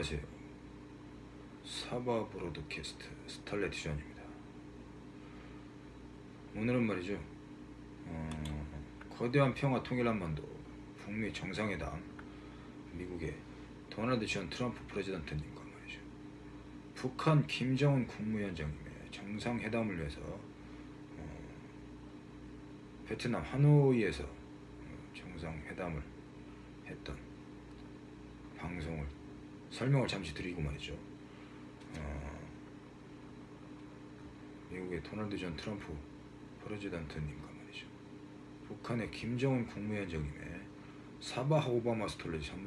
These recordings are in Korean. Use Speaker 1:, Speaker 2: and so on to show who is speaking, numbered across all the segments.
Speaker 1: 안녕하세요. 사바 브로드캐스트 스탈레티션입니다. 오늘은 말이죠. 어, 거대한 평화 통일 한반도 북미 정상회담 미국의 도널드 전 트럼프 프레지던트님과 말이죠. 북한 김정은 국무위원장님의 정상회담을 위해서 어, 베트남 하노이에서 어, 정상회담을 했던 방송을 설명을 잠시 드리고 말이죠. 어, 미국의 도널드 전 트럼프 프레지던트님과 말이죠. 북한의 김정은 국무위원장님의 사바 오바마 스톨레지 선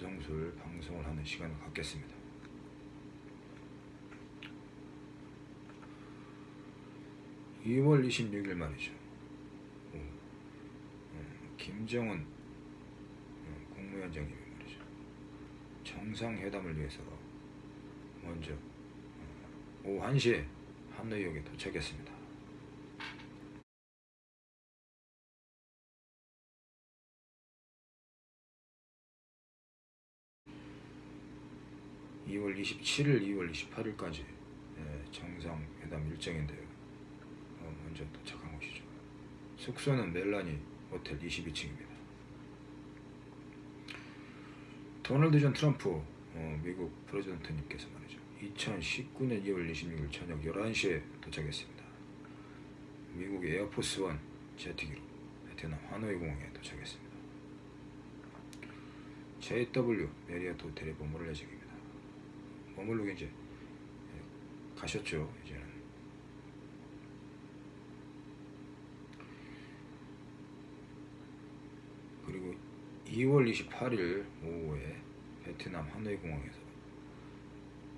Speaker 1: 성술 방송을 하는 시간을 갖겠습니다. (2월 26일) 말이죠. 김정은 음, 국무위원장님이 말이죠. 정상회담을 위해서 먼저 어, 오후 1시에 하노이역에 도착했습니다. (2월 27일) (2월 28일까지) 정상회담 일정인데요. 어, 먼저 도착한 곳이죠. 숙소는 멜라니 호텔 22층입니다. 도널드 전 트럼프 어, 미국 president님께서 말이죠. 2019년 2월 26일 저녁 11시에 도착했습니다. 미국 에어포스 원 제트기로 베트남 하노이 공항에 도착했습니다. JW 메리어트 호텔에 머무를 예정입니다. 머물르기 이제 예, 가셨죠. 이제는 그리고 2월 28일 오후에 베트남 하노이 공항에서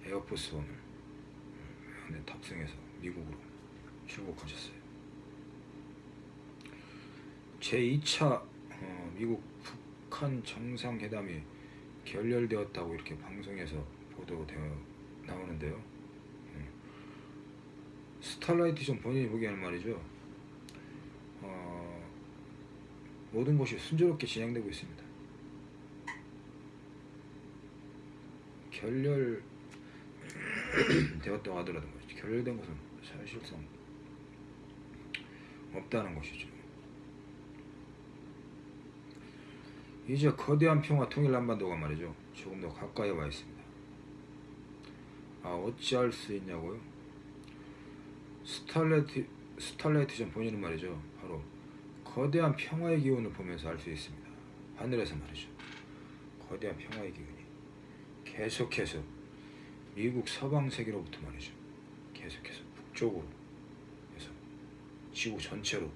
Speaker 1: 에어포스 원을 안에 탑승해서 미국으로 출국하셨어요. 제2차 어, 미국 북한 정상회담이 결렬되었다고 이렇게 방송에서 보도되어 나오는데요. 음. 스타라이트 좀 본인이 보기에는 말이죠. 어, 모든 것이 순조롭게 진행되고 있습니다. 결렬 되었다고 하더라도 말이죠. 결렬된 것은 사실상 없다는 것이죠. 이제 거대한 평화 통일 한반도가 말이죠. 조금 더 가까이 와 있습니다. 아 어찌할 수 있냐고요? 스탈레트 스탈레이트 전 본인은 말이죠. 바로 거대한 평화의 기운을 보면서 알 수 있습니다. 하늘에서 말이죠. 거대한 평화의 기운이 계속해서 미국 서방 세계로부터 말이죠. 계속해서 북쪽으로 해서 지구 전체로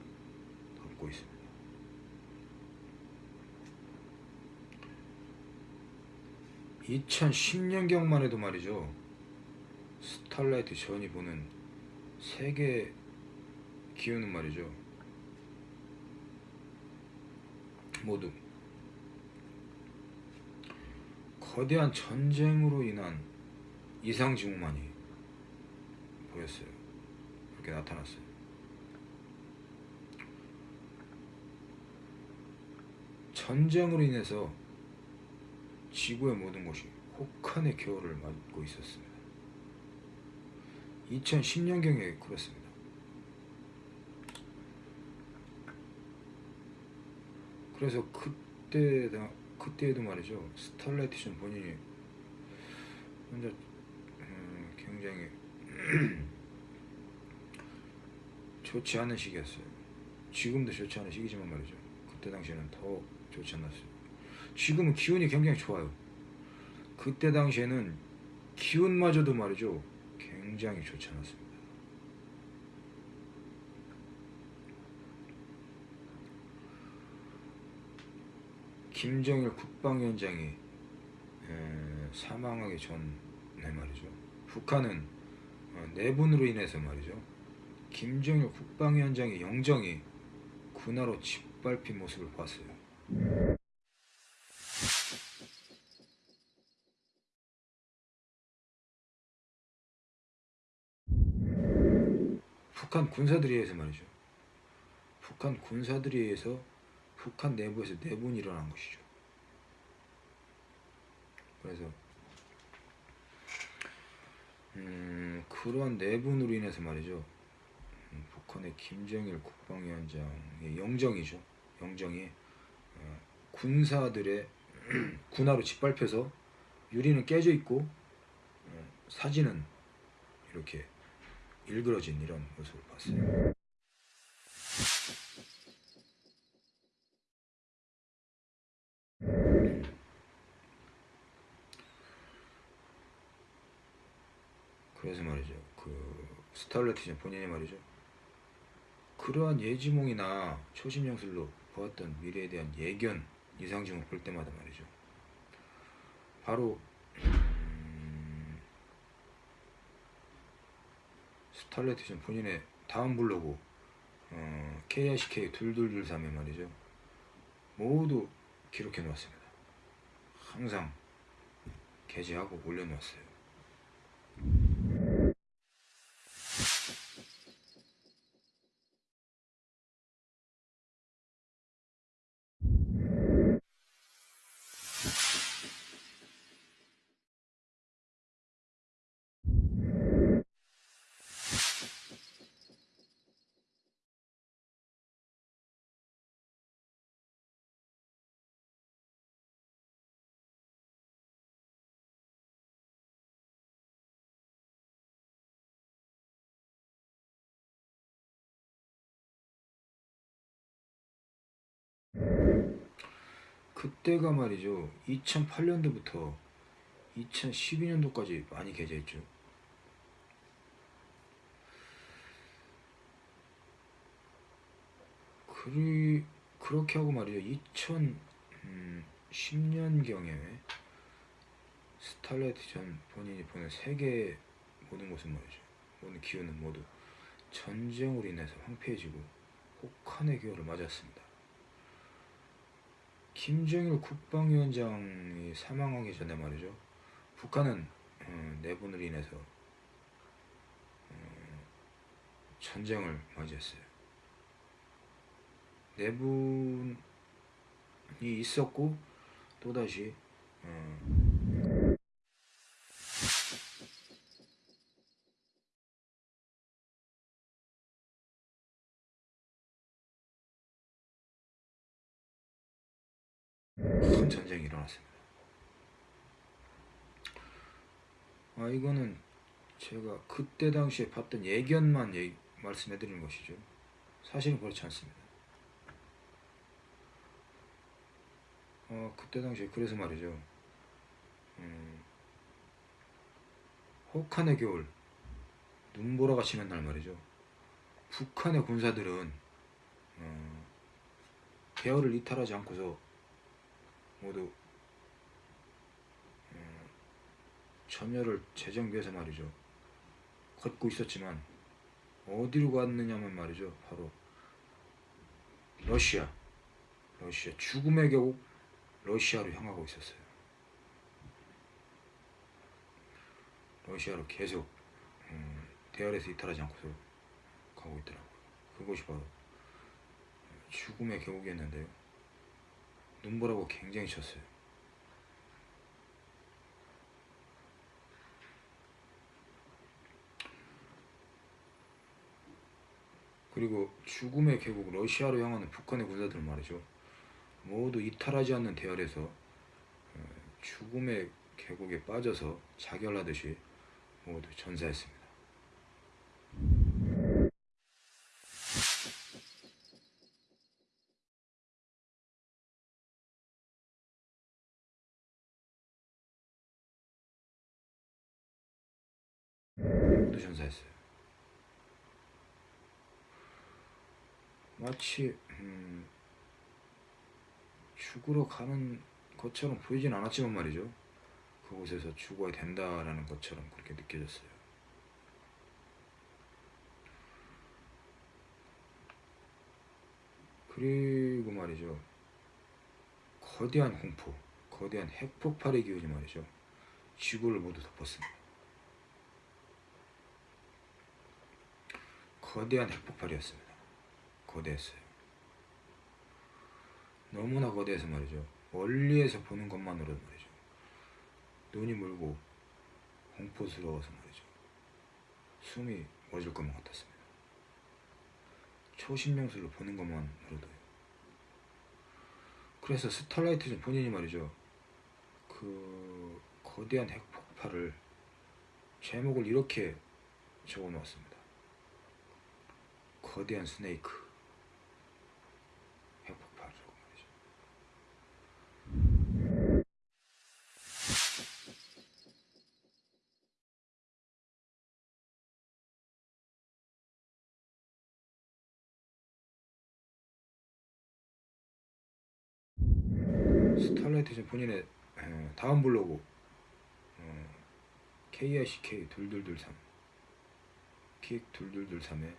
Speaker 1: 덮고 있습니다. 2010년경만 해도 말이죠. 스탈라이트 전이 보는 세계 기운은 말이죠. 모두 거대한 전쟁으로 인한 이상 징후만이 보였어요. 그렇게 나타났어요. 전쟁으로 인해서 지구의 모든 것이 혹한의 겨울을 맞고 있었습니다. 2010년경에 그렇습니다. 그래서 그때 그때에도 말이죠 스탈라이트전 본인이 혼자 음, 굉장히 좋지 않은 시기였어요. 지금도 좋지 않은 시기지만 말이죠. 그때 당시에는 더 좋지 않았어요. 지금은 기운이 굉장히 좋아요. 그때 당시에는 기운마저도 말이죠. 굉장히 좋지 않았습니 김정일 국방위원장이 사망하기 전에 말이죠. 북한은 어, 내분으로 인해서 말이죠. 김정일 국방위원장의 영정이 군화로 짓밟힌 모습을 봤어요. 북한 군사들에 의해서 말이죠. 북한 군사들에 의해서 북한 내부에서 내분이 일어난 것이죠. 그래서 음, 그러한 내분으로 인해서 말이죠. 음, 북한의 김정일 국방위원장의 영정이죠. 영정이 어, 군사들의 군화로 짓밟혀서 유리는 깨져 있고 어, 사진은 이렇게 일그러진 이런 모습을 봤어요. 그래서 말이죠. 그 스탈레티전 본인이 말이죠. 그러한 예지몽이나 초심영술로 보았던 미래에 대한 예견 이상징을 볼 때마다 말이죠. 바로 음, 스탈레티전 본인의 다음 블로그 어, KICK 2223에 말이죠. 모두 기록해 놓았습니다. 항상 게재하고 올려놓았어요. 그때가 말이죠. 2008년도부터 2012년도까지 많이 게재했죠. 그리 그렇게 하고 말이죠. 2010년경에 스탈레트 전 본인이 보낸 세계 모든 것은 말이죠. 모든 기운은 모두 전쟁으로 인해서 황폐해지고 혹한의 기호를 맞았습니다. 김정일 국방위원장이 사망하기 전에 말이죠. 북한은 어, 내분으로 인해서 어, 전쟁을 맞이했어요. 내분이 있었고 또다시 어, 일어났습니다. 아 이거는 제가 그때 당시에 봤던 예견만 얘기, 말씀해 드리는 것이죠. 사실은 그렇지 않습니다. 어, 그때 당시에 그래서 말이죠. 음, 혹한의 겨울 눈보라가 치는 날 말이죠. 북한의 군사들은 어, 계열을 이탈하지 않고서 모두 어, 전열을 재정비해서 말이죠. 걷고 있었지만 어디로 갔느냐면 말이죠. 바로 러시아, 러시아 죽음의 계곡 러시아로 향하고 있었어요. 러시아로 계속 음, 대열에서 이탈하지 않고서 가고 있더라고요. 그것이 바로 죽음의 계곡이었는데요. 눈보라고 굉장히 쳤어요. 그리고 죽음의 계곡 러시아로 향하는 북한의 군사들 말이죠. 모두 이탈하지 않는 대열에서 어, 죽음의 계곡에 빠져서 자결하듯이 모두 전사했습니다. 모두 전사했어요. 마치 음, 죽으러 가는 것처럼 보이진 않았지만 말이죠. 그곳에서 죽어야 된다라는 것처럼 그렇게 느껴졌어요. 그리고 말이죠. 거대한 공포, 거대한 핵폭발의 기운이 말이죠. 지구를 모두 덮었습니다. 거대한 핵폭발이었습니다. 거대했어요. 너무나 거대해서 말이죠. 멀리에서 보는 것만으로도 말이죠. 눈이 멀고 공포스러워서 말이죠. 숨이 멎을 것만 같았습니다. 초신명수를 보는 것만으로도요. 그래서 스탈라이트는 본인이 말이죠. 그 거대한 핵폭발을 제목을 이렇게 적어 놓았습니다. 거대한 스네이크 핵폭발이라고 말이죠. 스탈라이트는 본인의 에, 다음 블로그 어, KICK 2223킥 2223에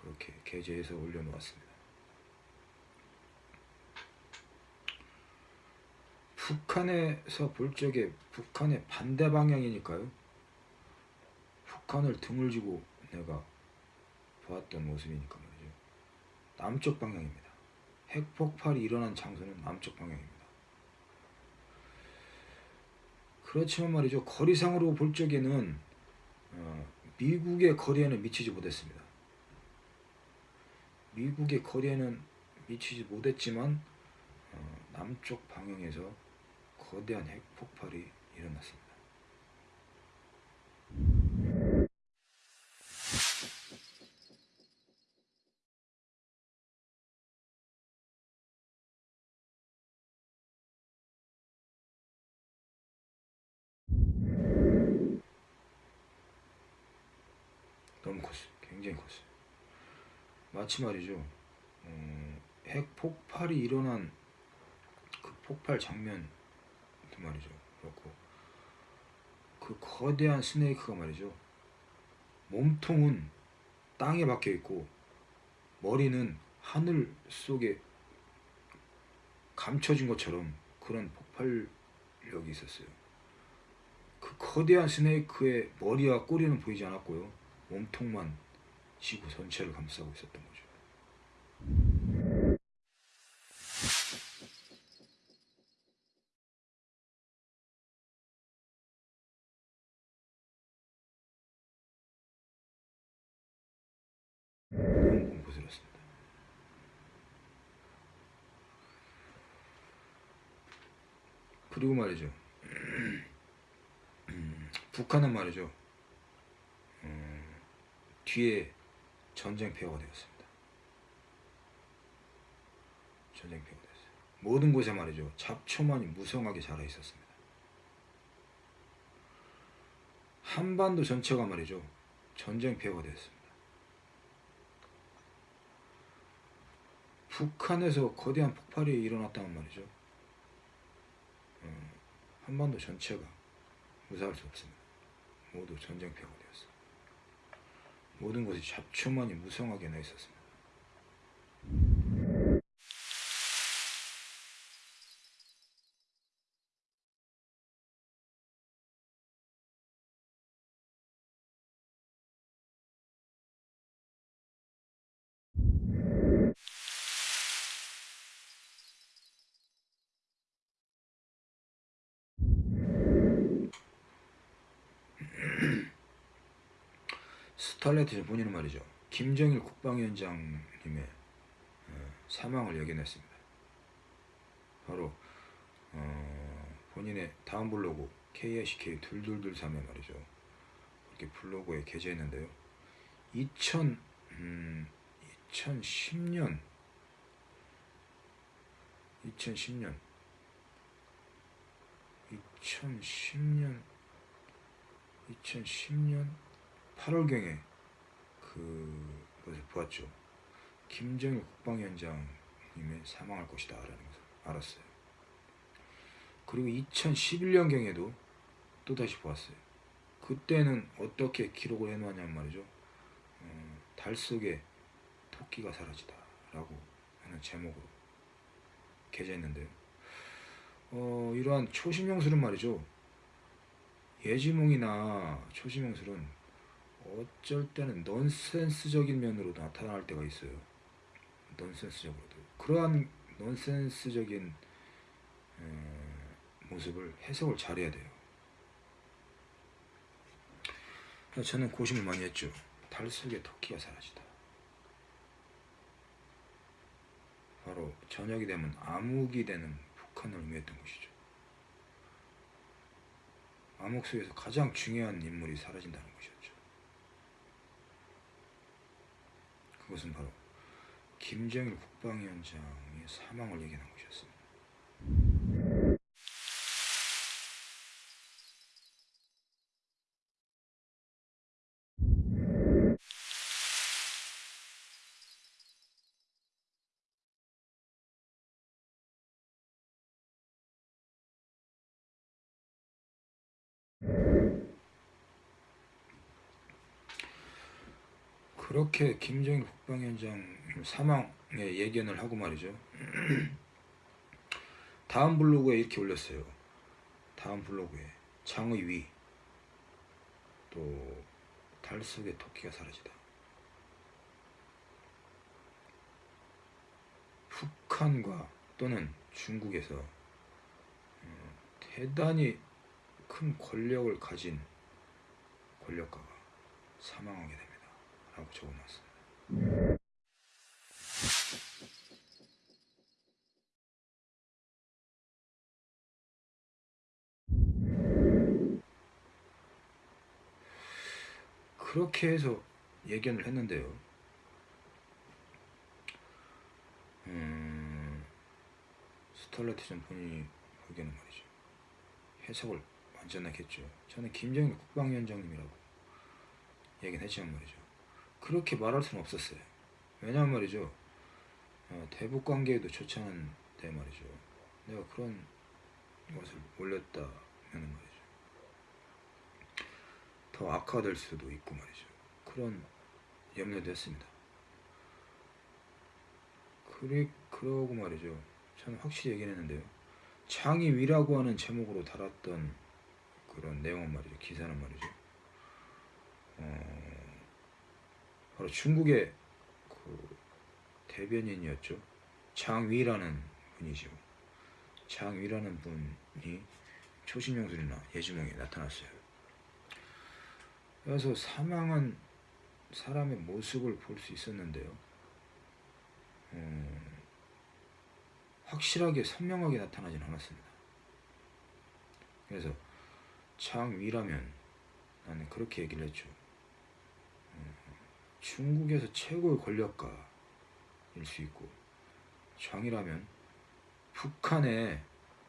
Speaker 1: 그렇게 게재해서 올려놓았습니다. 북한에서 볼 적에 북한의 반대 방향이니까요. 북한을 등을 지고 내가 보았던 모습이니까 말이죠. 남쪽 방향입니다. 핵폭발이 일어난 장소는 남쪽 방향입니다. 그렇지만 말이죠. 거리상으로 볼 적에는 어, 미국의 거리에는 미치지 못했습니다. 미국의 거리에는 미치지 못했지만 어, 남쪽 방향에서 거대한 핵폭발이 일어났습니다. 너무 컸어요. 굉장히 컸어요. 마치 말이죠. 어, 핵 폭발이 일어난 그 폭발 장면도 말이죠. 그렇고 그 거대한 스네이크가 말이죠. 몸통은 땅에 박혀 있고 머리는 하늘 속에 감춰진 것처럼 그런 폭발력이 있었어요. 그 거대한 스네이크의 머리와 꼬리는 보이지 않았고요. 몸통만 지구 전체를 감싸고 있었던. 너무 공포스럽습니다. 그리고 말이죠. 음, 북한은 말이죠. 음, 뒤에 전쟁 폐허가 되었습니다. 전쟁 폐허가 되었어요. 모든 곳에 말이죠. 잡초만이 무성하게 자라 있었습니다. 한반도 전체가 말이죠. 전쟁 폐허가 되었습니다. 북한에서 거대한 폭발이 일어났다는 말이죠. 음, 한반도 전체가 무사할 수 없습니다. 모두 전쟁 폐허가 되었습니다. 모든 것이 잡초만이 무성하게 나 있었습니다. 스탈레트 본인은 말이죠. 김정일 국방위원장님의 어, 사망을 예견했습니다. 바로 어, 본인의 다음 블로그 KICK 2223에 말이죠. 이렇게 블로그에 게재했는데요. 2000, 음, 2010년 2010년 2010년 2010년 8월경에 그것을 보았죠. 김정일 국방위원장님의 사망할 것이다 라는 것을 알았어요. 그리고 2011년경에도 또다시 보았어요. 그때는 어떻게 기록을 해놓았냐면 말이죠. 어, 달 속에 토끼가 사라지다 라고 하는 제목으로 게재했는데요. 어, 이러한 초심형술은 말이죠. 예지몽이나 초심형술은 어쩔 때는 넌센스적인 면으로 나타날 때가 있어요. 넌센스적으로도. 그러한 넌센스적인 에, 모습을 해석을 잘해야 돼요. 저는 고심을 많이 했죠. 달 속에 토끼가 사라지다. 바로 저녁이 되면 암흑이 되는 북한을 의미했던 것이죠. 암흑 속에서 가장 중요한 인물이 사라진다는 것이었죠. 그것은 바로 김정일 국방위원장의 사망을 얘기하는 것이었습니다. 그렇게 김정일 국방위원장 사망의 예견을 하고 말이죠. 다음 블로그에 이렇게 올렸어요. 다음 블로그에 장의 위, 또 달 속의 토끼가 사라지다. 북한과 또는 중국에서 어, 대단히 큰 권력을 가진 권력가가 사망하게 됩니다. 라고 적어놨습니다. 그렇게 해서 예견을 했는데요. 음, 스탈라티전 본인이 보기에는 말이죠. 해석을 완전하게 했죠. 저는 김정일 국방위원장님이라고 얘기는 했지만 말이죠. 그렇게 말할 수는 없었어요. 왜냐면 말이죠. 어, 대북 관계에도 좋지 않은데 말이죠. 내가 그런 것을 올렸다면 말이죠. 더 악화될 수도 있고 말이죠. 그런 염려도 했습니다. 그래, 그러고 말이죠. 저는 확실히 얘기를 했는데요. 장의위라고 하는 제목으로 달았던 그런 내용은 말이죠. 기사는 말이죠. 어, 바로 중국의 그 대변인이었죠. 장위라는 분이죠. 장위라는 분이 초신용술이나 예지몽에 나타났어요. 그래서 사망한 사람의 모습을 볼 수 있었는데요. 음, 확실하게 선명하게 나타나진 않았습니다. 그래서 장위라면 나는 그렇게 얘기를 했죠. 음, 중국에서 최고의 권력가일 수 있고 장이라면 북한의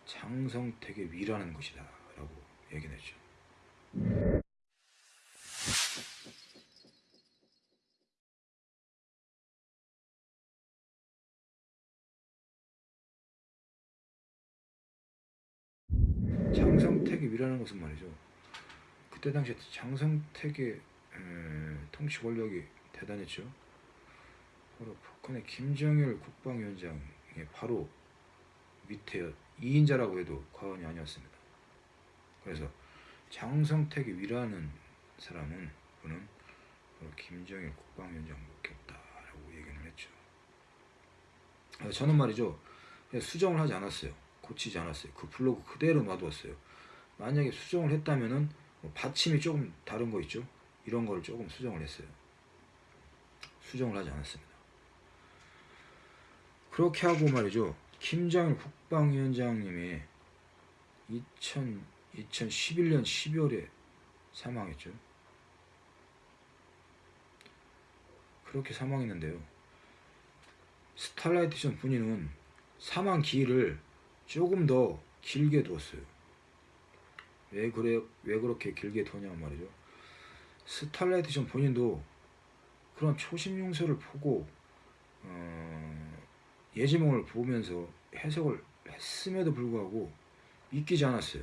Speaker 1: 장성택의 위라는 것이다 라고 얘기를 했죠. 장성택의 위라는 것은 말이죠. 그때 당시에 장성택의 에, 통치 권력이 대단했죠. 바로 북한의 김정일 국방위원장의 바로 밑에 2인자라고 해도 과언이 아니었습니다. 그래서 장성택의 위라는 사람은 그는 바로 김정일 국방위원장밖에 없다라고 얘기를 했죠. 저는 말이죠. 수정을 하지 않았어요. 고치지 않았어요. 그 블로그 그대로 놔두었어요. 만약에 수정을 했다면은 뭐 받침이 조금 다른 거 있죠. 이런 거를 조금 수정을 했어요. 수정을 하지 않았습니다. 그렇게 하고 말이죠. 김정일 국방위원장님이 2000, 2011년 12월에 사망했죠. 그렇게 사망했는데요. 스탈라이트전 분인은 사망 기일을 조금 더 길게 두었어요. 왜 그래 왜 그렇게 길게 두냐면 말이죠. 스탈라이트전 본인도 그런 초심 용서를 보고 어, 예지몽을 보면서 해석을 했음에도 불구하고 믿기지 않았어요.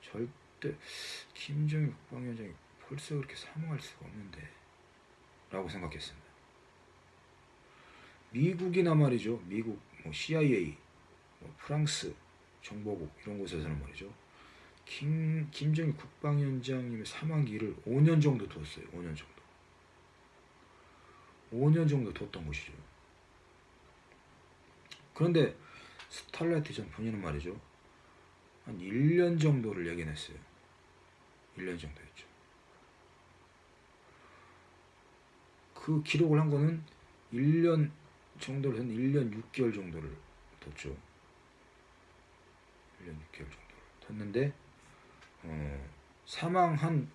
Speaker 1: 절대 김정일 국방위원장이 벌써 그렇게 사망할 수가 없는데 라고 생각했습니다. 미국이나 말이죠. 미국 뭐 CIA, 뭐 프랑스 정보국 이런 곳에서는 말이죠. 김, 김정일 국방위원장님의 사망기를 5년 정도 뒀어요. 5년 정도. 5년 정도 뒀던 것이죠. 그런데 스탈라이트 전 본인은 말이죠. 한 1년 정도를 얘기했어요. 1년 정도였죠. 그 기록을 한 거는 1년 정도를 한 1년 6개월 정도를 뒀죠. 1년 6개월 정도를 뒀는데 어, 사망한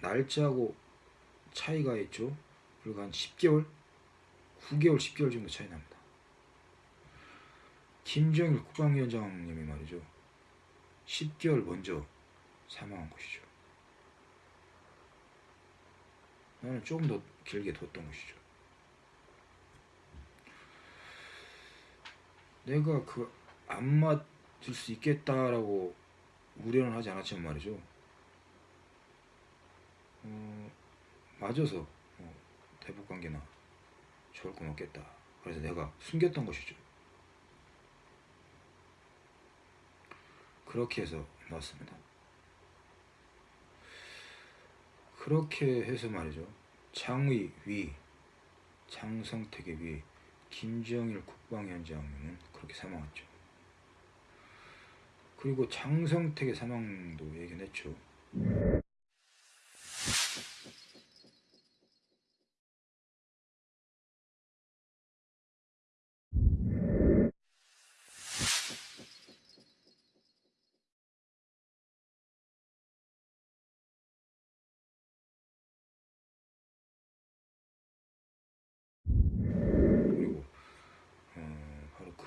Speaker 1: 날짜하고 차이가 있죠. 불과 한 10개월, 9개월, 10개월 정도 차이 납니다. 김정일 국방위원장님이 말이죠. 10개월 먼저 사망한 것이죠. 나는 조금 더 길게 뒀던 것이죠. 내가 그 안 맞을 수 있겠다라고 우려는 하지 않았지만 말이죠. 어, 맞아서 어, 대북 관계나 좋을 건 없겠다. 그래서 내가 숨겼던 것이죠. 그렇게 해서 나왔습니다. 그렇게 해서 말이죠. 장의 위, 장성택의 위, 김정일 국방위원장은 그렇게 사망했죠. 그리고 장성택의 사망도 얘기했죠.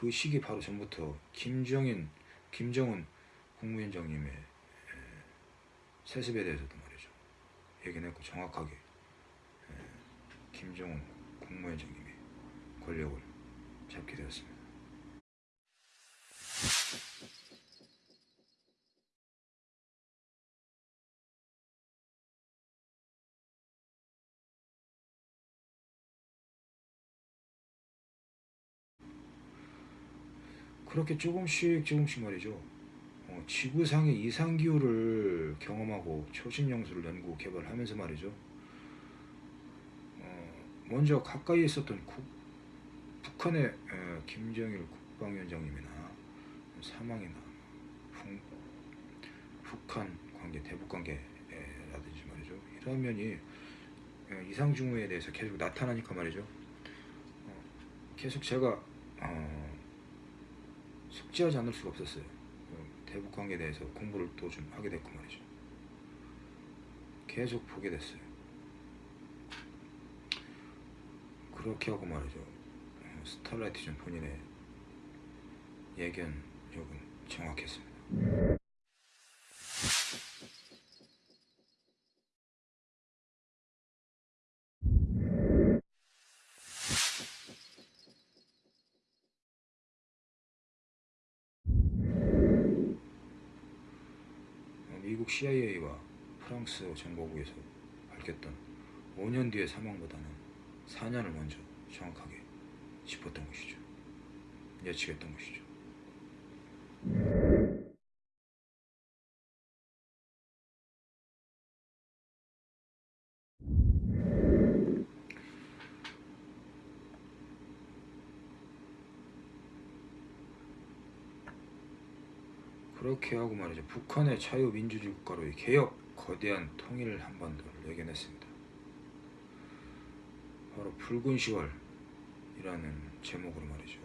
Speaker 1: 그 시기 바로 전부터 김정인, 김정은 국무위원장님의 에, 세습에 대해서도 말이죠 얘기는 했고 정확하게 에, 김정은 국무위원장님이 권력을 잡게 되었습니다. 그렇게 조금씩 조금씩 말이죠. 어, 지구상의 이상 기후를 경험하고 초신 영수를 연구 개발하면서 말이죠. 어, 먼저 가까이 있었던 국, 북한의 어, 김정일 국방위원장님이나 사망이나 북, 북한 관계, 대북 관계라든지 말이죠. 이런 면이 어, 이상 징후에 대해서 계속 나타나니까 말이죠. 어, 계속 제가 어, 숙지하지 않을 수가 없었어요. 어, 대북 관계에 대해서 공부를 또 좀 하게 됐고 말이죠. 계속 보게 됐어요. 그렇게 하고 말이죠. 어, 스타라이트 전 본인의 예견력은 정확했습니다. 미국 CIA와 프랑스 정보부에서 밝혔던 5년 뒤의 사망보다는 4년을 먼저 정확하게 짚었던 것이죠. 예측했던 것이죠. 그렇게 하고 말이죠. 북한의 자유민주주의 국가로의 개혁, 거대한 통일 한반도를 예견했습니다. 바로 붉은 10월이라는 제목으로 말이죠.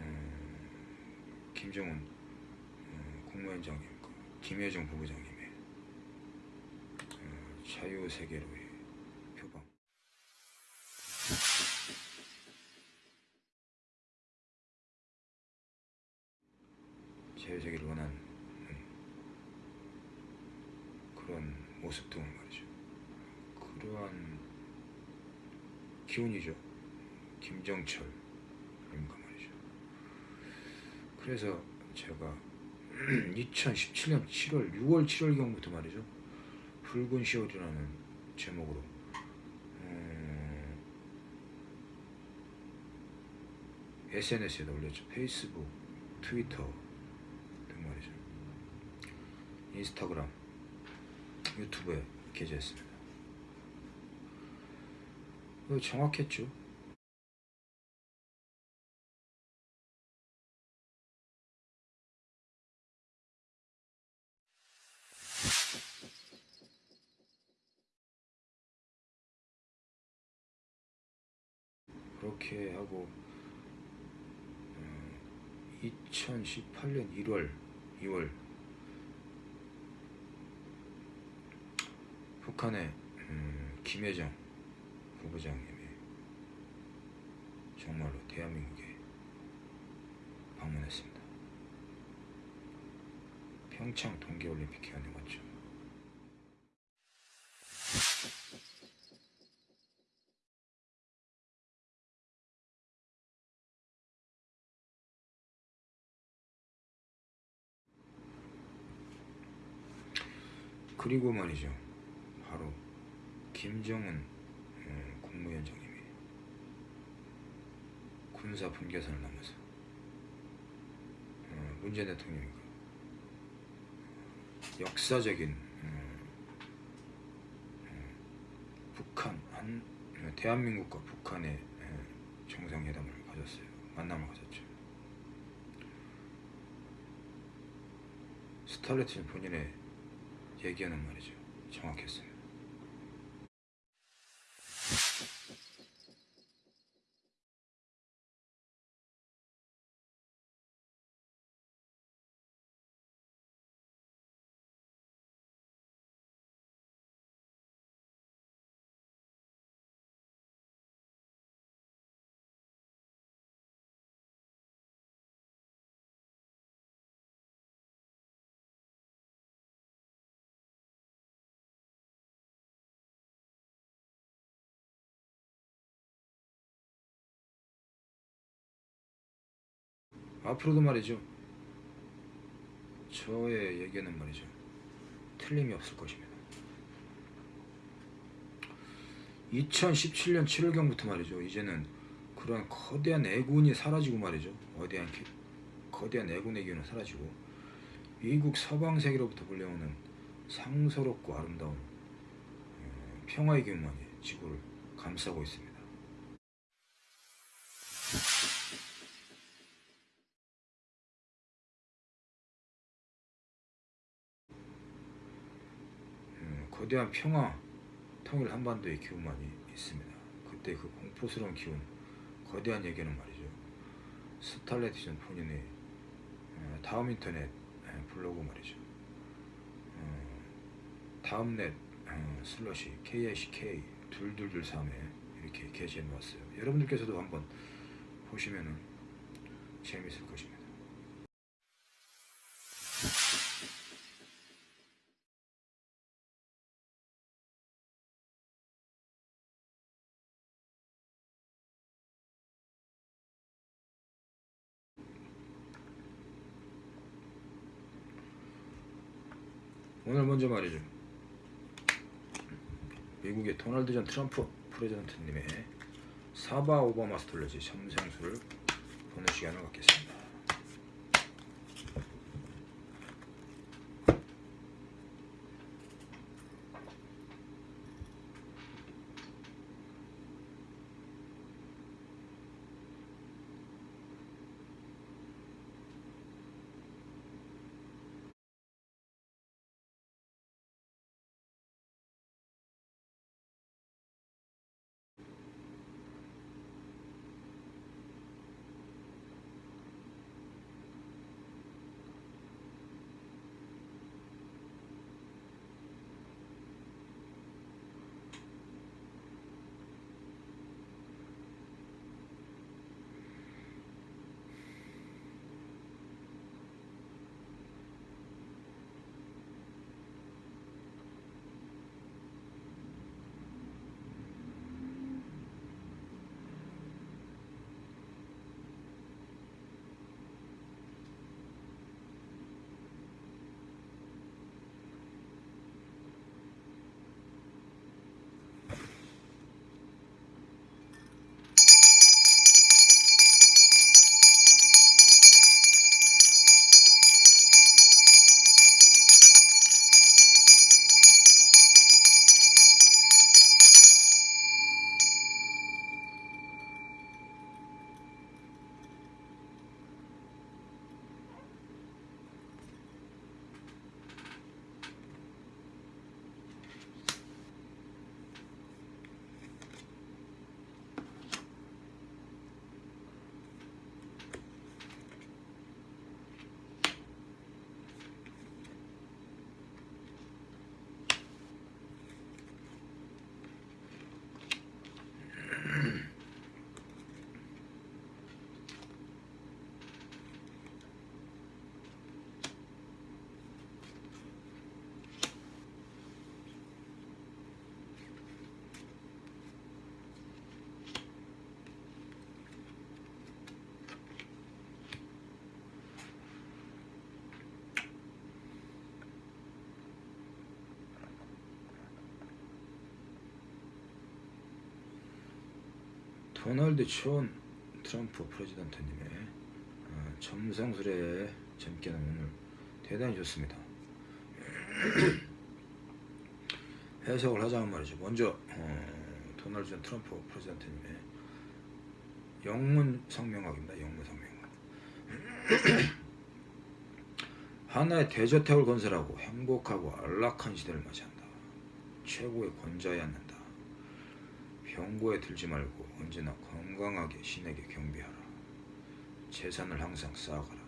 Speaker 1: 음, 김정은 음, 국무위원장님과 김여정 부부장님의 음, 자유 세계로의 표방. 자유세계를 원하는 그런 모습 등을 말이죠. 그러한 기운이죠. 김정철 그러니까 말이죠. 그래서 제가 2017년 7월, 6월, 7월경부터 말이죠. 붉은 시월이라는 제목으로 음, SNS에다 올렸죠. 페이스북, 트위터. 인스타그램, 유튜브에 게재했습니다. 정확했죠. 그렇게 하고 2018년 1월, 2월 북한의 음, 김혜정 부부장님이 정말로 대한민국에 방문했습니다. 평창 동계올림픽 기간에 왔죠. 그리고 말이죠. 바로 김정은 어, 국무위원장님이 군사 분계선을 넘어서 어, 문재인 대통령이 그 역사적인 북한 한 어, 대한민국과 북한의 어, 정상회담을 가졌어요. 만남을 가졌죠. 스탈레트는 본인의 얘기하는 말이죠. 정확했어요. 앞으로도 말이죠. 저의 얘기는 말이죠. 틀림이 없을 것입니다. 2017년 7월경부터 말이죠. 이제는 그런 거대한 애군이 사라지고 말이죠. 거대한 기- 거대한 애군의 기운은 사라지고 미국 서방 세계로부터 불려오는 상서롭고 아름다운 어, 평화의 기운만이 지구를 감싸고 있습니다. 음, 거대한 평화, 통일 한반도의 기운만이 있습니다. 그때 그 공포스러운 기운, 거대한 얘기는 말이죠. 스탈레티전 본인의 어, 다음 인터넷 에, 블로그 말이죠. 어, 다음넷 어, 슬러시 KICK 둘둘둘 3에 이렇게 게시해 놓았어요. 여러분들께서도 한번 보시면은 재밌을 것입니다. 오늘 먼저 말이죠. 미국의 도널드 전 트럼프 프레지던트님의 사바 오바마 스톨레지 점생수를 보는 시간을 갖겠습니다. 도널드 촌 트럼프 프레지던트님의 어, 점성술의 점괘는 오늘 대단히 좋습니다. 해석을 하자면 말이죠. 먼저 어, 도널드 전 트럼프 프레지던트님의 영문 성명학입니다. 영문 성명학. 하나의 대저택을 건설하고 행복하고 안락한 시대를 맞이한다. 최고의 권자에 앉는다. 병고에 들지 말고 언제나 건강하게 신에게 경배하라. 재산을 항상 쌓아가라.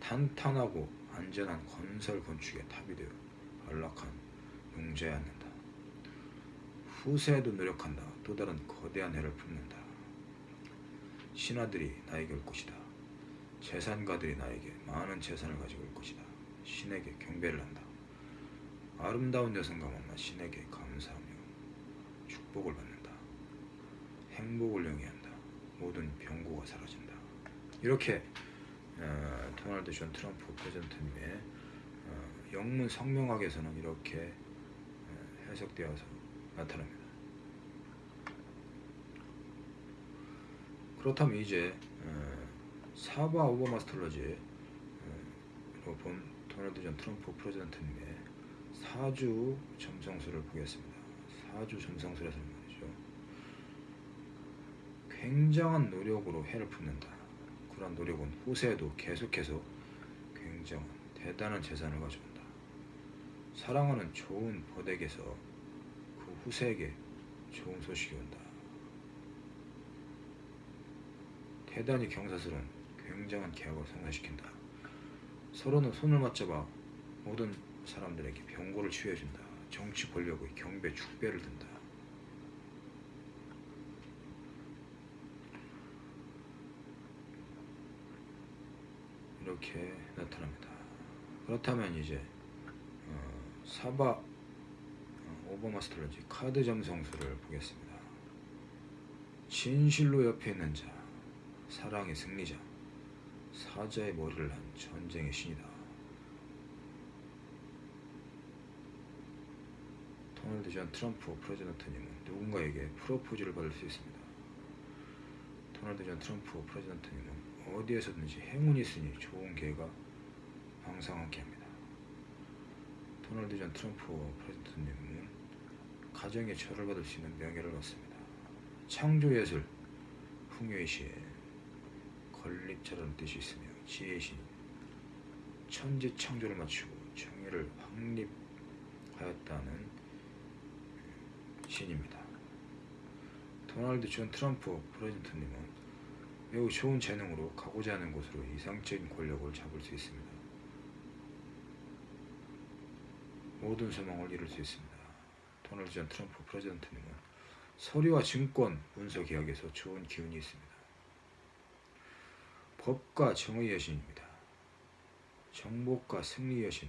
Speaker 1: 탄탄하고 안전한 건설 건축의 탑이 되어 안락한 용자에 앉는다. 후세에도 노력한다. 또 다른 거대한 해를 품는다. 신하들이 나에게 올 것이다. 재산가들이 나에게 많은 재산을 가지고 올 것이다. 신에게 경배를 한다. 아름다운 여성과 만나 신에게 감사하며 축복을 받는다. 행복을 영위한다. 모든 병고가 사라진다. 이렇게 어, 도널드 존 트럼프 President님의 어, 영문 성명학에서는 이렇게 어, 해석되어서 나타납니다. 그렇다면 이제 어, 사바 오버마스톨러지로 본 도널드 존 트럼프 President님의 사주 점성술을 보겠습니다. 사주 점성술에서 말이죠. 굉장한 노력으로 해를 품는다. 그런 노력은 후세에도 계속해서 굉장한 대단한 재산을 가져온다. 사랑하는 좋은 버덱에서 그 후세에게 좋은 소식이 온다. 대단히 경사스러운 굉장한 계약을 성사시킨다. 서로는 손을 맞잡아 모든 사람들에게 병고를 치유해준다. 정치 권력의 경배 축배를 든다. 이렇게 나타납니다. 그렇다면 이제 어, 사바 어, 오버마스터러지 카드 점성술을 보겠습니다. 진실로 옆에 있는 자, 사랑의 승리자, 사자의 머리를 한 전쟁의 신이다. 도널드 존 트럼프 President님은 누군가에게 프로포즈를 받을 수 있습니다. 도널드 존 트럼프 President님은 어디에서든지 행운이 있으니 좋은 기회가 항상 함께합니다. 도널드 존 트럼프 President님은 가정의 절을 받을 수 있는 명예를 얻습니다. 창조예술, 풍요의 시에 건립자라는 뜻이 있으며 지혜의 신, 천지 창조를 맞추고 정의를 확립하였다는 신입니다. 도널드 존 트럼프 President님은 매우 좋은 재능으로 가고자 하는 곳으로 이상적인 권력을 잡을 수 있습니다. 모든 소망을 이룰 수 있습니다. 도널드 존 트럼프 President님은 서류와 증권, 문서 계약에서 좋은 기운이 있습니다. 법과 정의 여신입니다. 정복과 승리 여신,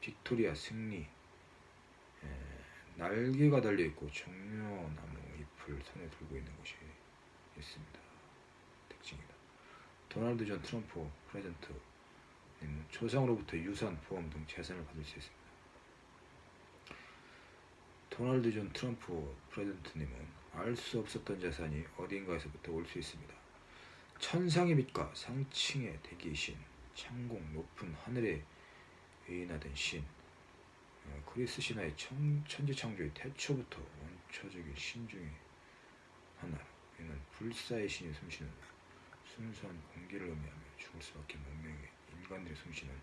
Speaker 1: 빅토리아 승리, 날개가 달려 있고 종려나무 잎을 손에 들고 있는 것이 있습니다. 특징이다. 도널드 존 트럼프 President님은 조상으로부터 유산, 보험 등 재산을 받을 수 있습니다. 도널드 존 트럼프 President님은 알 수 없었던 재산이 어딘가에서부터 올 수 있습니다. 천상의 빛과 상층의 대기의 신, 창공 높은 하늘에 위인하던 신, 어, 그리스 신화의 천, 천지창조의 태초부터 원초적인 신 중에 하나 이는 불사의 신이 숨쉬는 순수한 공기를 의미하며 죽을 수밖에 운명의 인간들이 숨쉬는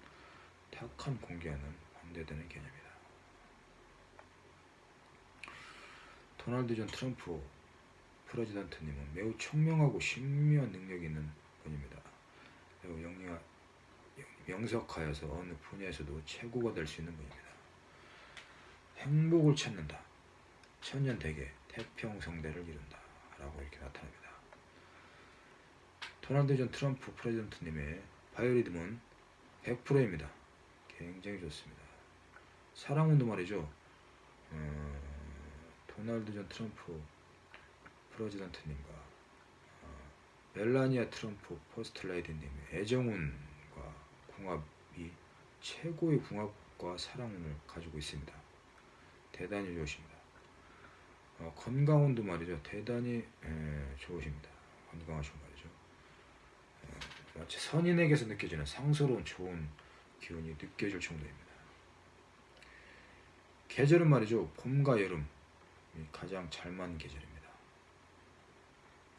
Speaker 1: 탁한 공기와는 반대되는 개념이다. 도널드 존 트럼프 President님은 매우 총명하고 신묘한 능력이 있는 분입니다. 매우 영리하, 명석하여서 어느 분야에서도 최고가 될 수 있는 분입니다. 행복을 찾는다. 천년대계 태평성대를 이룬다. 라고 이렇게 나타납니다. 도널드 존 트럼프 President님의 바이오리듬은 100%입니다. 굉장히 좋습니다. 사랑운도 말이죠. 어, 도널드 존 트럼프 President님과 어, 멜라니아 트럼프 퍼스트레이디님의 애정운과 궁합이 최고의 궁합과 사랑운을 가지고 있습니다. 대단히 좋으십니다. 어, 건강운도 말이죠 대단히 에, 좋으십니다. 건강하시고 말이죠. 에, 마치 선인에게서 느껴지는 상스러운 좋은 기운이 느껴질 정도입니다. 계절은 말이죠 봄과 여름이 가장 잘 맞는 계절입니다.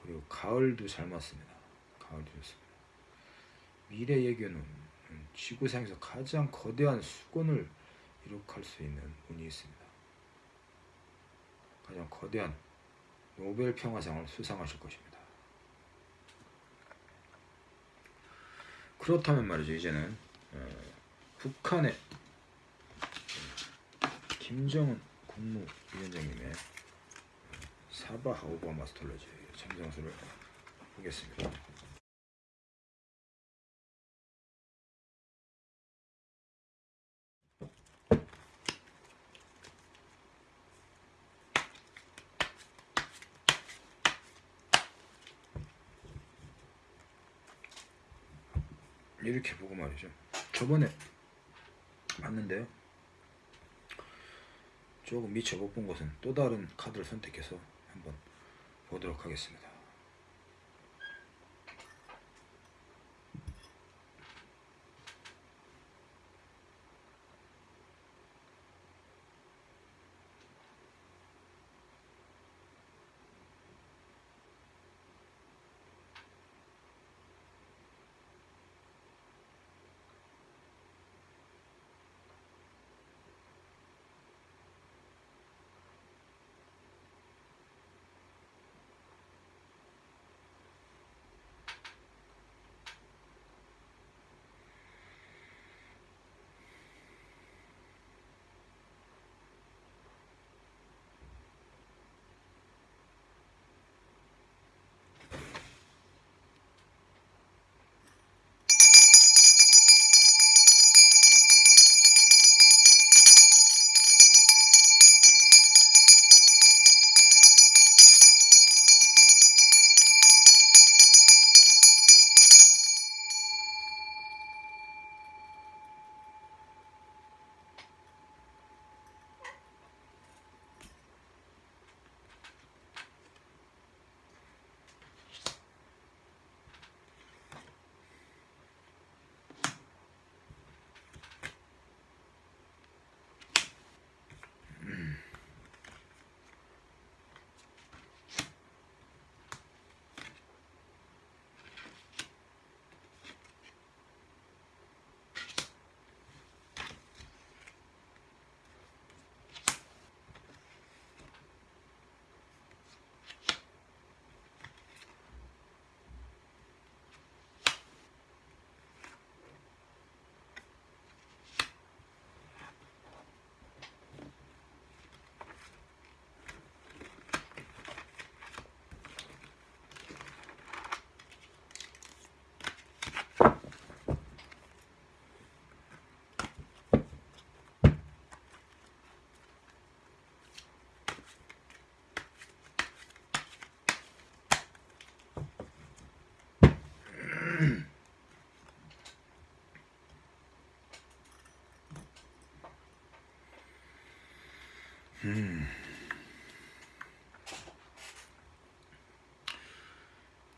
Speaker 1: 그리고 가을도 잘 맞습니다. 가을도 좋습니다. 미래 예견은 음, 지구상에서 가장 거대한 수건을 이룩할 수 있는 운이 있습니다. 가장 거대한 노벨 평화상을 수상하실 것입니다. 그렇다면 말이죠 이제는 어, 북한의 김정은 국무위원장님의 사바 하우버 마스톨로지 참정수를 보겠습니다. 이렇게 보고 말이죠. 저번에 봤는데요. 조금 미처 못 본 것은 또 다른 카드를 선택해서 한번 보도록 하겠습니다.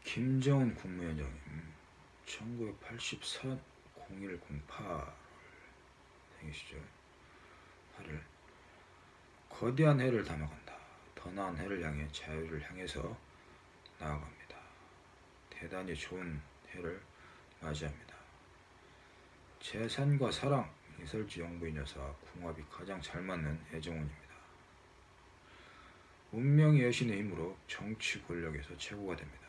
Speaker 1: 김정은 국무위원장님 1984 0108 생이시죠. 해를 거대한 해를 담아간다. 더 나은 해를 향해 자유를 향해서 나아갑니다. 대단히 좋은 해를 맞이합니다. 재산과 사랑, 이설지 영부인 여사 궁합이 가장 잘 맞는 애정운입니다. 운명의 여신의 힘으로 정치 권력에서 최고가 됩니다.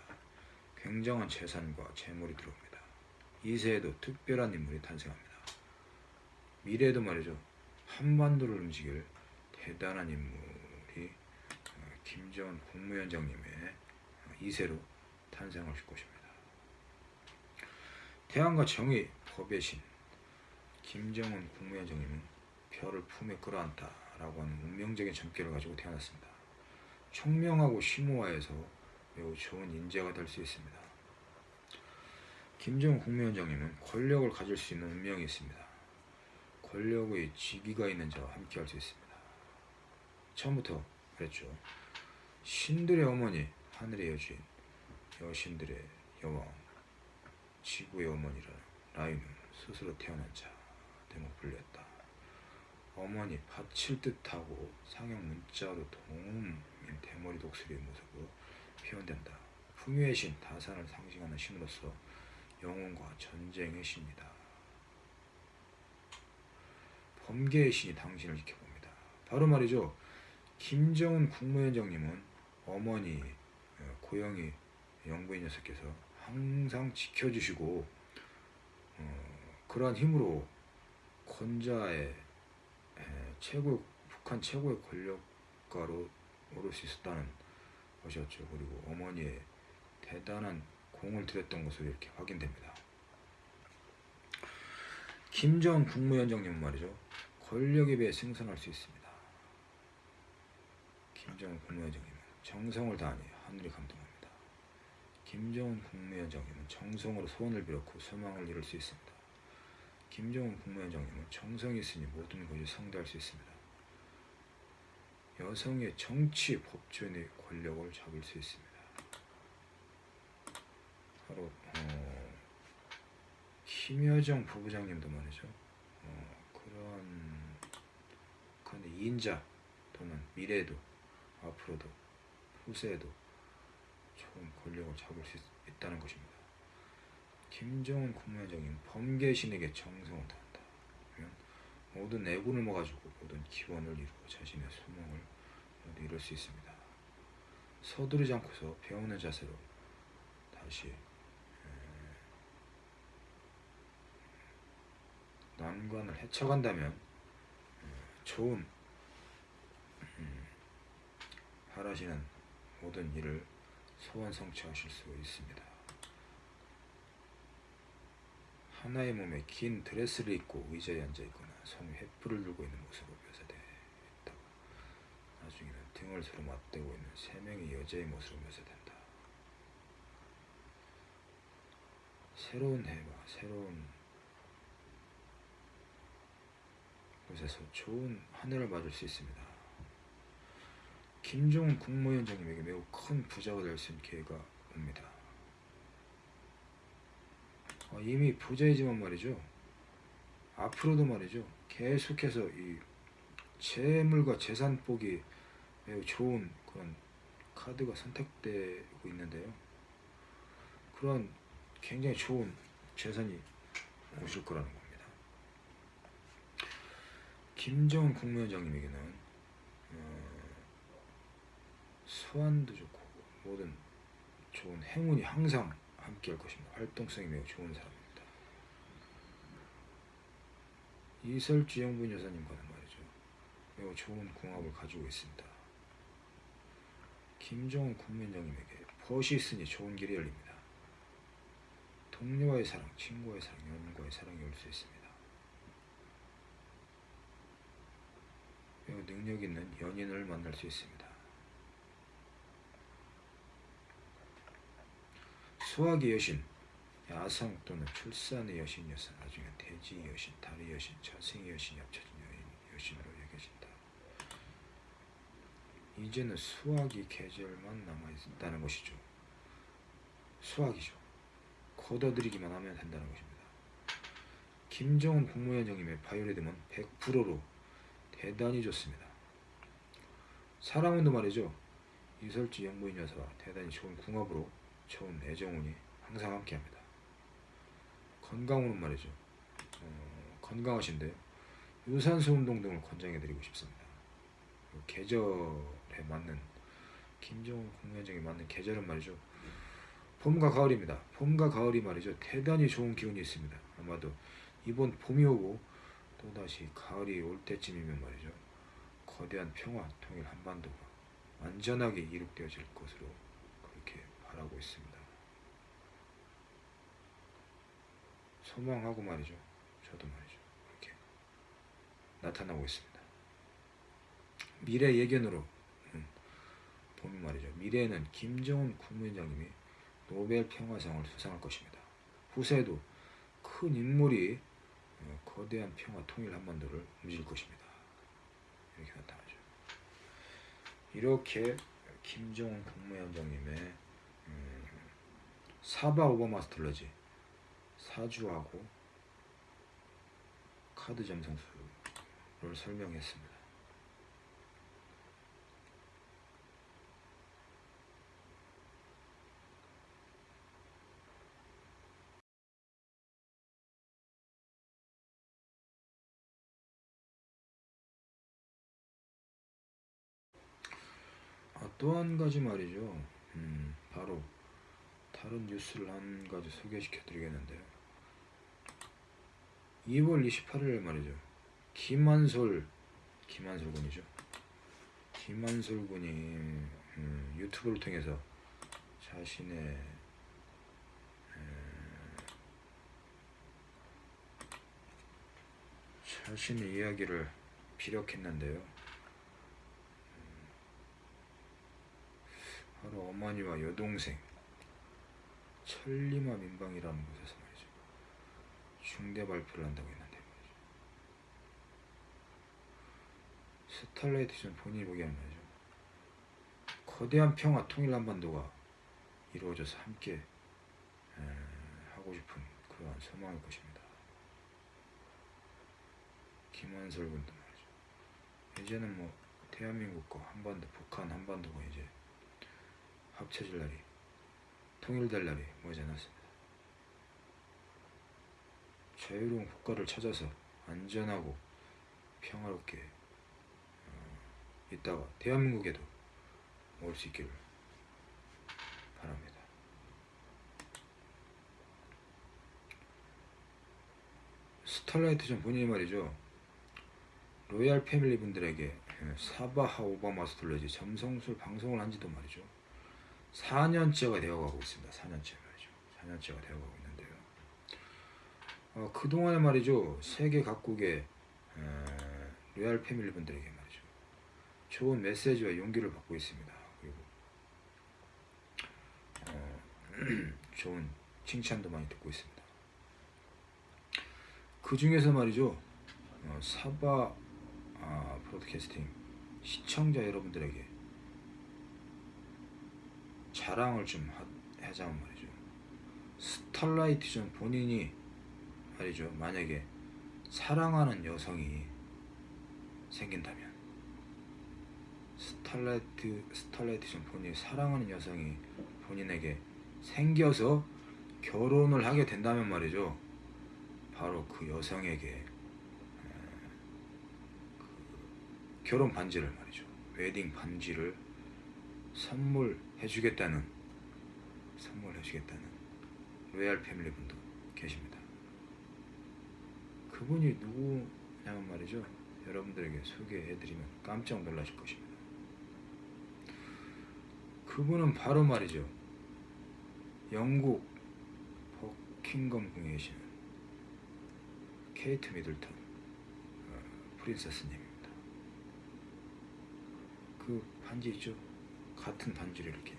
Speaker 1: 굉장한 재산과 재물이 들어옵니다. 이 세에도 특별한 인물이 탄생합니다. 미래에도 말이죠. 한반도를 움직일 대단한 인물이 어, 김정은 국무위원장님의 어, 이세로 탄생하실 것입니다. 태양과 정의 법의 신 김정은 국무위원장님은 별을 품에 끌어안다라고 하는 운명적인 점괘를 가지고 태어났습니다. 총명하고 심오화해서 매우 좋은 인재가 될 수 있습니다. 김정은 국무위원장님은 권력을 가질 수 있는 운명이 있습니다. 권력의 지기가 있는 자와 함께 할 수 있습니다. 처음부터 그랬죠. 신들의 어머니 하늘의 여주인 여신들의 여왕 지구의 어머니라는 라인은 스스로 태어난 자 대목 불렸다. 어머니 바칠 듯하고 상형 문자로 도움인 대머리 독수리의 모습으로 표현된다. 풍요의 신 다산을 상징하는 신으로서 영혼과 전쟁의 신이다. 범계의 신이 당신을 지켜봅니다. 바로 말이죠. 김정은 국무위원장님은 어머니 어, 고영희 영부인 녀석께서 항상 지켜주시고 어, 그러한 힘으로 권자의 에, 최고 북한 최고의 권력가로 오를 수 있었다는 것이었죠. 그리고 어머니의 대단한 공을 들였던 것으로 이렇게 확인됩니다. 김정은 국무위원장님은 말이죠. 권력에 비해 생산할 수 있습니다. 김정은 국무위원장님은 정성을 다하니 하늘이 감동합니다. 김정은 국무위원장님은 정성으로 소원을 빌었고 소망을 이룰 수 있습니다. 김정은 국무위원장님은 정성이 있으니 모든 것이 성대할 수 있습니다. 여성의 정치 법조인의 권력을 잡을 수 있습니다. 바로 어, 김여정 부부장님도 말이죠. 어, 그런 그런 인자 또는 미래에도 앞으로도 후세에도 좋은 권력을 잡을 수 있, 있다는 것입니다. 김정은 국무위원장님 범계신에게 정성을 다한다. 모든 애군을 모아주고 모든 기원을 이루고 자신의 모두 이룰 수 있습니다. 서두르지 않고서 배우는 자세로 다시 에, 난관을 헤쳐간다면 에, 좋은 음, 바라시는 모든 일을 소원 성취하실 수 있습니다. 하나의 몸에 긴 드레스를 입고 의자에 앉아 있거나 손에 횃불을 들고 있는 모습으로 묘사되어 있다. 나중에는 등을 서로 맞대고 있는 세 명의 여자의 모습으로 묘사된다. 새로운 해와 새로운 곳에서 좋은 한 해를 맞을 수 있습니다. 김정은 국무위원장님에게 매우 큰 부자가 될 수 있는 기회가 옵니다. 어, 이미 부자이지만 말이죠. 앞으로도 말이죠. 계속해서 이 재물과 재산 보기 매우 좋은 그런 카드가 선택되고 있는데요. 그런 굉장히 좋은 재산이 오실 거라는 겁니다. 김정은 국무위원장님에게는 어, 소환도 좋고 모든 좋은 행운이 항상 함께할 것입니다. 활동성이 매우 좋은 사람입니다. 이설주 영분 여사님과는 말이죠. 매우 좋은 궁합을 가지고 있습니다. 김정은 국민장님에게 벗이 있으니 좋은 길이 열립니다. 동료와의 사랑, 친구와의 사랑, 연인과의 사랑이 올 수 있습니다. 매우 능력 있는 연인을 만날 수 있습니다. 수학의 여신, 야성 또는 출산의 여신이어서 나중에 대지의 여신, 달의 여신, 자생의 여신이 합쳐진 여인, 여신으로 여겨진다. 이제는 수학이 계절만 남아있다는 것이죠. 수학이죠. 걷어들이기만 하면 된다는 것입니다. 김정은 국무위원장님의 바이오리듬은 100%로 대단히 좋습니다. 사랑운도 말이죠. 이설지 영부인 여사와 대단히 좋은 궁합으로 좋은 애정운이 항상 함께합니다. 건강운은 말이죠. 어, 건강하신데 유산소 운동 등을 권장해드리고 싶습니다. 그리고 계절에 맞는 김정은 국무위원장에 맞는 계절은 말이죠. 봄과 가을입니다. 봄과 가을이 말이죠. 대단히 좋은 기운이 있습니다. 아마도 이번 봄이 오고 또다시 가을이 올 때쯤이면 말이죠. 거대한 평화, 통일 한반도가 완전하게 이룩되어질 것으로 바라고 있습니다. 소망하고 말이죠. 저도 말이죠. 이렇게 나타나고 있습니다. 미래 예견으로 음, 보면 말이죠. 미래에는 김정은 국무위원장님이 노벨 평화상을 수상할 것입니다. 후세에도 큰 인물이 어, 거대한 평화 통일 한반도를 움직일 것입니다. 이렇게 나타나죠. 이렇게 김정은 국무위원장님의 음, 사바 오버마스터러지 사주하고 카드 점성술을 설명했습니다. 아, 또한 가지 말이죠. 음, 바로 다른 뉴스를 한 가지 소개시켜 드리겠는데요. 2월 28일 말이죠. 김한솔, 김한솔 군이죠. 김한솔 군이 음, 유튜브를 통해서 자신의 음, 자신의 이야기를 피력했는데요. 바로 어머니와 여동생 천리마 민방이라는 곳에서 말이죠. 중대 발표를 한다고 했는데 말이죠. 스탈라이트전 본인이 보기에는 말이죠. 거대한 평화 통일 한반도가 이루어져서 함께 에, 하고 싶은 그러한 소망일 것입니다. 김한솔 군도 말이죠. 이제는 뭐 대한민국과 한반도 북한 한반도가 이제 합쳐질 날이 통일될 날이 머지 않았습니다. 자유로운 국가를 찾아서 안전하고 평화롭게 어, 있다가 대한민국에도 올 수 있기를 바랍니다. 스탈라이트전 본인이 말이죠. royal family 분들에게 사바하 오바마 스톨레지 점성술 방송을 한 지도 말이죠. 4년째가 되어가고 있습니다. 4년째 말이죠. 4년째가 되어가고 있는데요. 어, 그동안에 말이죠. 세계 각국의 에, royal family 분들에게 말이죠. 좋은 메시지와 용기를 받고 있습니다. 그리고 어, 좋은 칭찬도 많이 듣고 있습니다. 그 중에서 말이죠. 어, 사바 아, 프로드캐스팅 시청자 여러분들에게 자랑을 좀 하, 하자면 말이죠. 스탈라이트전 본인이 말이죠. 만약에 사랑하는 여성이 생긴다면 스탈라이트 스탈라이트전 본인이 사랑하는 여성이 본인에게 생겨서 결혼을 하게 된다면 말이죠. 바로 그 여성에게 그 결혼 반지를 말이죠. 웨딩 반지를 선물 해 주겠다는 선물해 주겠다는 royal family 분도 계십니다. 그분이 누구냐면 말이죠. 여러분들에게 소개해 드리면 깜짝 놀라실 것입니다. 그분은 바로 말이죠. 영국 버킹검 궁에 계시는 케이트 미들턴 어, 프린세스님입니다. 그 반지 있죠? 같은 반지를 이렇게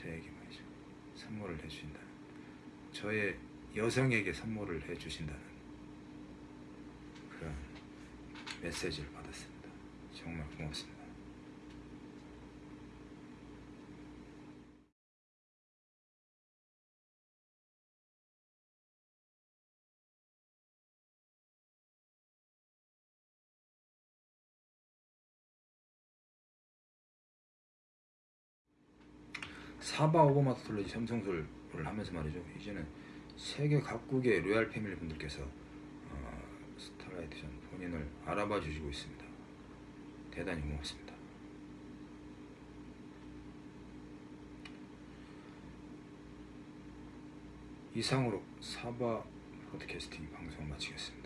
Speaker 1: 저에게 말이죠 선물을 해주신다는 저의 여성에게 선물을 해주신다는 그런 메시지를 받았습니다. 정말 고맙습니다. 사바 오버마스톨로지 점성술을 하면서 말이죠. 이제는 세계 각국의 royal family 분들께서 어, 스타라이트 전 본인을 알아봐 주시고 있습니다. 대단히 고맙습니다. 이상으로 사바 podcasting 방송 마치겠습니다.